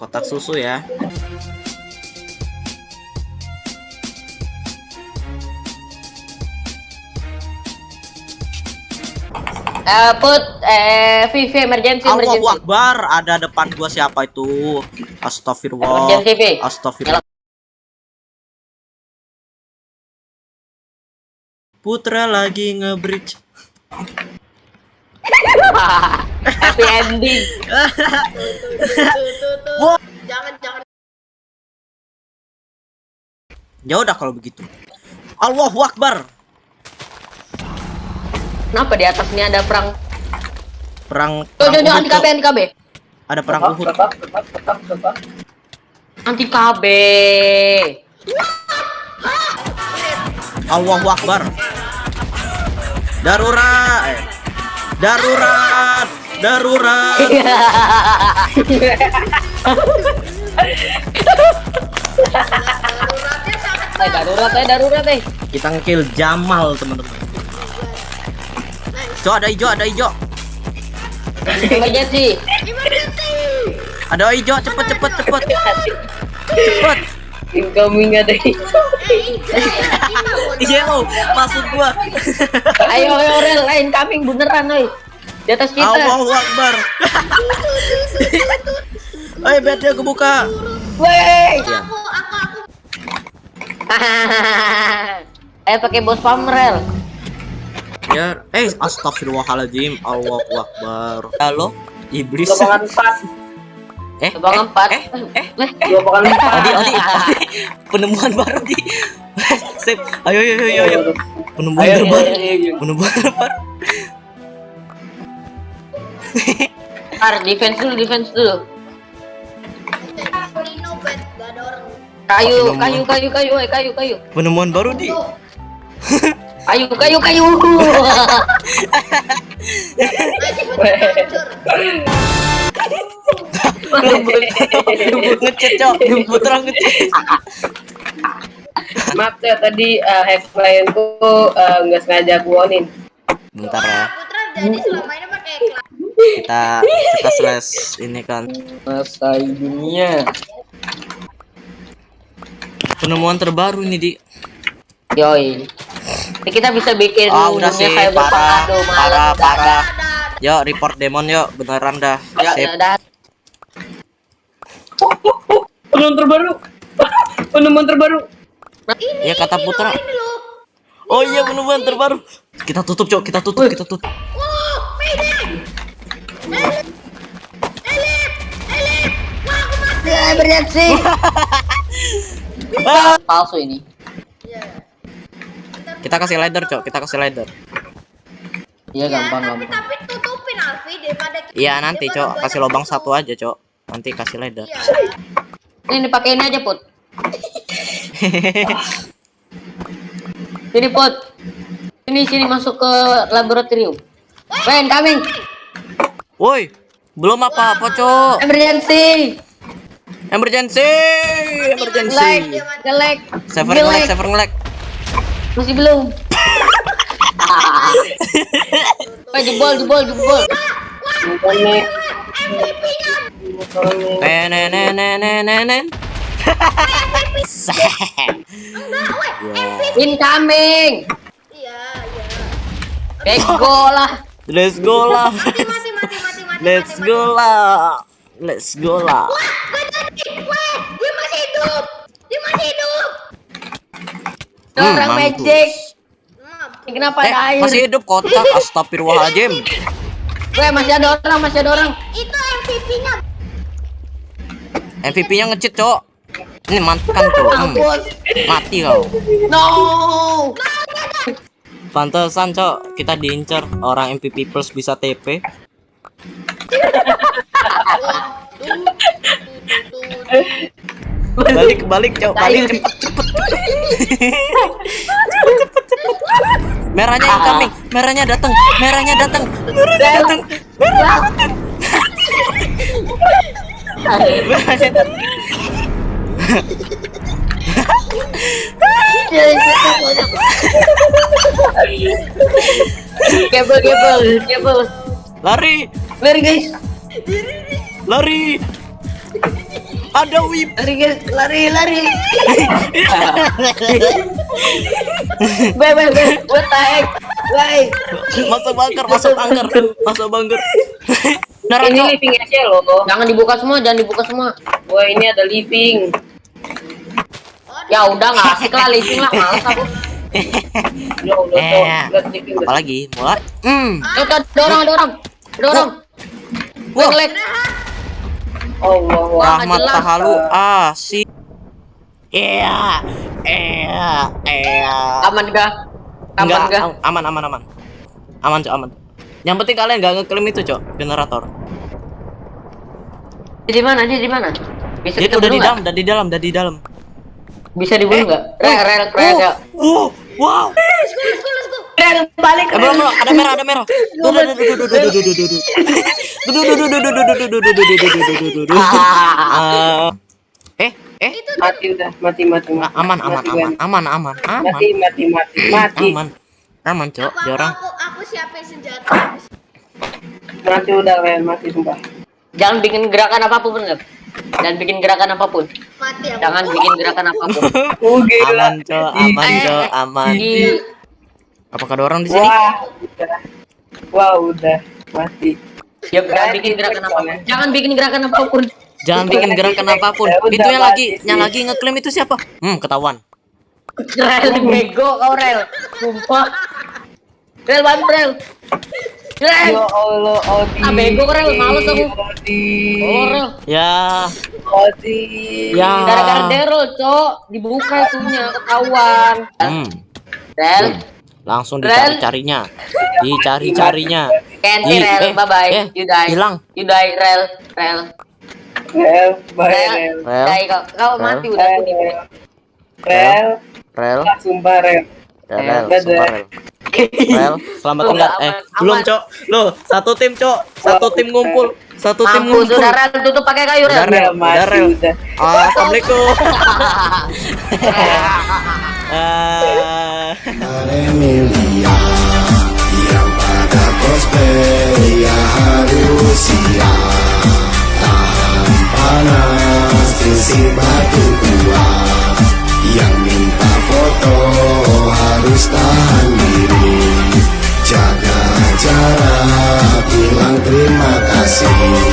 kotak susu ya. Eh, put eh VV emergency Allahu emergency. Akbar, ada depan gua siapa itu? Astagfirullah. Emergency. Astagfirullah. Putra lagi nge-bridge. Happy ending. Jangan jangan Ya udah kalau begitu. Allahu Akbar. Kenapa di atas ini ada perang? Perang Tuh, tuh, anti. KB, anti KB. Ada perang Uhud. Anti KB. Allahu Akbar. Darurat. Eh. Darurat. Darurat. daruratnya sangat Eh, darurat eh, darurat eh. Kita ngekill Jamal, teman-teman. Cok, ada hijau, ada hijau. Emergency. emergency. Ada hijau, cepet cepet cepet. Cepet. Incoming ada. Eh, Iya, oh, maksud gua. Ayo, ayo, rel, lain coming beneran, oi. Di atas kita. Allahu Akbar. Ayo. Wey. Iya. Aku aku aku Ayo pakai bos pamrel. Ya, eh astagfirullahaladzim. Allahu Akbar. Halo, iblis. Lobangan 4. Eh, Lobangan eh, 4. eh, eh, eh. Lobangan 4. Odi, Odi, Odi. Penemuan baru di. Sip. Ayo, ayo, ayo, ayo. Penemuan Ayo, terbaru. ayo, ayo, ayo. Penemuan terbaru. Ar, defense dulu, defense dulu. Kayu, kayu, kayu, kayu, eh, kayu, kayu. Penemuan baru di. Kayu, kayu, kayu. Cok. Orang ngecet. Maaf ya tadi uh, hack klienku eh, nggak sengaja buonin. Bentar ya. Putra jadi selama ini pakai. Kita kita slash ini kan. Masa dunia. Penemuan terbaru ini di. Yoi. Ini kita bisa bikin Ah, udah sih, parah, aduh, parah, Dah, parah. Yuk, report demon yuk, beneran dah. dah. Ya, ya. Penemuan terbaru. Penemuan terbaru. ini Ya kata ini Putra. loh, ini loh. Oh iya penemuan terbaru. Kita tutup, Cok. Kita tutup, kita tutup. Wow, Ya. Ah! Palsu ini. Ya. Kita kasih ladder, Cok. Kita kasih ladder. Iya, Ya, gampang, tapi gampang. tapi tutupin Alfi daripada Iya nanti, Cok. Kasih lubang satu aja, Cok. Nanti kasih ladder. Iya. Ini dipakai ini aja, Put. Sini, Put. Sini, sini masuk ke laboratorium. Wen, coming. Woi, belum apa-apa, Cok. Emergency. Emergency, emergency. Like, nge-lag. Server Nge-lag. server ngelag. Masih belum. Wah, jebol, jebol, jebol. MVP-nya. Nenenenenenenen. Enggak, weh. Incoming. Iya, iya. Bego lah. Let's go lah. Mati, mati, mati, mati, mati. Let's go lah. Let's go lah. Wah, gak jadi. Weh, dia masih hidup. Dia masih hidup. Hmm, Orang mampus. magic. Kenapa Eh, ada air? masih hidup kotak. Astagfirullahaladzim. Weh, masih ada orang, masih ada orang. Itu MVP-nya. MVP-nya ngecit, Cok. Ini mantan, Cok. Hmm, mati kau. No. Pantesan, Cok. Kita diincar orang MVP plus bisa TP. Balik, balik, Cok. Balik cepet, cepet, cepet. Merahnya incoming, merahnya datang, merahnya datang, merahnya datang, merahnya datang. Kabel, kabel. Lari, Lari guys. lari. Ada whip. Lari guys, lari, lari. Bye, bye, bye. The heck? Bye. Masuk bunker, masuk bunker, masuk bunker. Ini Naruto. living aja loh. Jangan dibuka semua, jangan dibuka semua. Wah ini ada living. Ya udah nggak asik lah, living lah, males aku. Ya Allah tuh, Eh, living. apalagi mulai. Hmm. Eh, ada ada orang, ada orang, ada orang. Wah. Ngelek. Allah. Rahmat. Tahalu asik. Iya. Iya. Iya. Aman gak? Aman Enggak, gak? am- aman aman aman. Aman, Cok, aman. Yang penting kalian nggak ngeklaim itu, Cok, generator. Dia di mana? Dia di mana? Bisa Dia udah di dalam, udah di dalam, udah di dalam. Bisa dibunuh nggak? Rel, rel, rel, rel. Wow, wow. Let's go, let's go, let's go. Rel, balik. Eh, belum, belum, ada merah, ada merah. Duh, duh, duh, duh, duh, duh, duh, duh, duh, duh, duh. Duh, duh, duh, duh, duh, duh, duh, duh, duh, duh, duh, duh, duh, duh, duh. Eh, eh, Mati udah, mati mati. Mati. aman, aman, aman, aman, aman, aman, Mati mati mati mati. aman, aman, Cok, dia aku, orang. aku, aku siapin senjata. Mati udah Len, mati sumpah. Jangan bikin gerakan apa pun, Rel. Jangan bikin gerakan apa pun. Mati aku. Jangan bikin gerakan apa pun. Oh gila. Aman, Cok, aman, Cok, aman. Di Apakah ada orang di sini? Wah, udah. Wah, udah mati. Ya, jangan bikin gerakan apa pun. Jangan bikin gerakan apa pun. Jangan bikin gerakan apa pun. Ya yang lagi, yang lagi ngeklaim itu siapa? Hmm, ketahuan. Rel bego kau Rel. Sumpah. Rel bantu Rel. Rel. Ya Allah, Odi. Ah, bego, Rel. Males aku. Odi. Oh Rel. Ya, Odi. ya. Gara-gara Daryl, Cok. Dibuka itunya ketahuan. Hmm, Rel. Langsung Rel. dicari-carinya. Dicari-carinya. Kenti Ih, Rel. eh, Bye bye. eh, You die. hilang. You die Rel. Rel. Rel, bye Rel. Rel. Rel. Die kau. Kau Rel. mati udah aku di Rel. Rel. Rel, Ah, Sumpah Rel. Rel, Rel, sumpah, Rel. Rel, selamat tinggal. Eh, aman. belum, Cok. Loh, satu tim, Cok. Satu tim ngumpul. Satu tim Mampus ngumpul. udah Rel tutup pakai kayu Udah, Rel. Rel. Udah Rel. Assalamualaikum. Emilia yang pada cosplay ya harus siap tahan panas batu kuat yang minta foto harus tahan diri. Jaga jarak bilang terima kasih